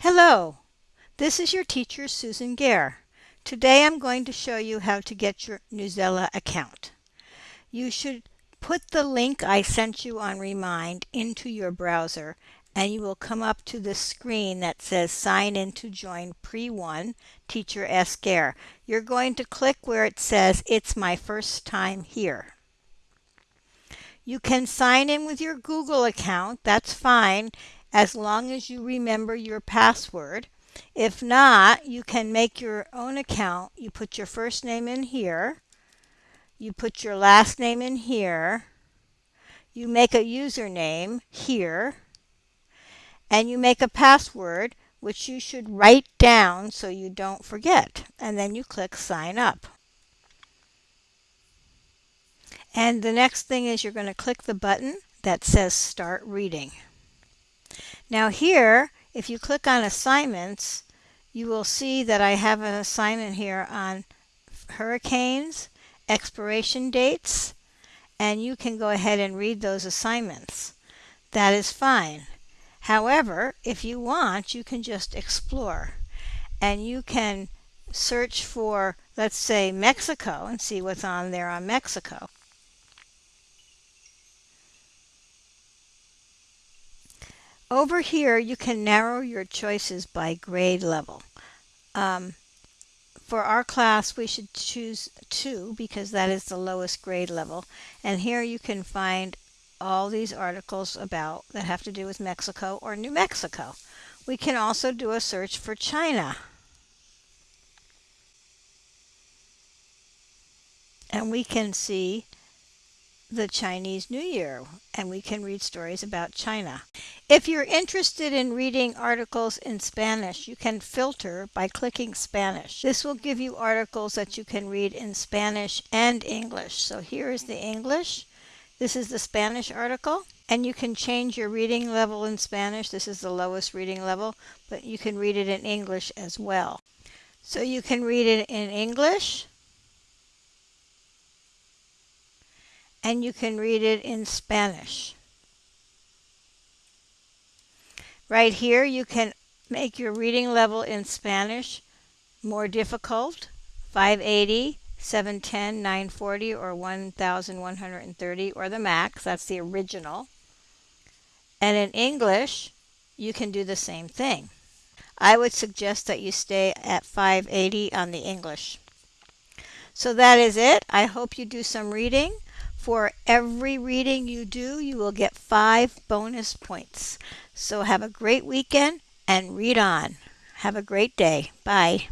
Hello, this is your teacher Susan Gare. Today I'm going to show you how to get your Newsela account. You should put the link I sent you on Remind into your browser and you will come up to the screen that says sign in to join Pre-1 Teacher S. Gare. You're going to click where it says it's my first time here. You can sign in with your Google account, that's fine, as long as you remember your password. If not, you can make your own account. You put your first name in here. You put your last name in here. You make a username here. And you make a password, which you should write down so you don't forget. And then you click sign up. And the next thing is you're going to click the button that says start reading. Now here, if you click on assignments, you will see that I have an assignment here on hurricanes, expiration dates, and you can go ahead and read those assignments. That is fine. However, if you want, you can just explore and you can search for, let's say, Mexico and see what's on there on Mexico. Over here, you can narrow your choices by grade level. Um, for our class, we should choose 2 because that is the lowest grade level. And here you can find all these articles about that have to do with Mexico or New Mexico. We can also do a search for China. And we can see the Chinese New Year and we can read stories about China. If you're interested in reading articles in Spanish, you can filter by clicking Spanish. This will give you articles that you can read in Spanish and English. So here is the English. This is the Spanish article. And you can change your reading level in Spanish. This is the lowest reading level, but you can read it in English as well. So you can read it in English, and you can read it in Spanish. Right here you can make your reading level in Spanish more difficult, 580, 710, 940, or 1130, or the max, that's the original. And in English, you can do the same thing. I would suggest that you stay at 580 on the English. So that is it. I hope you do some reading. For every reading you do, you will get five bonus points. So have a great weekend and read on. Have a great day. Bye.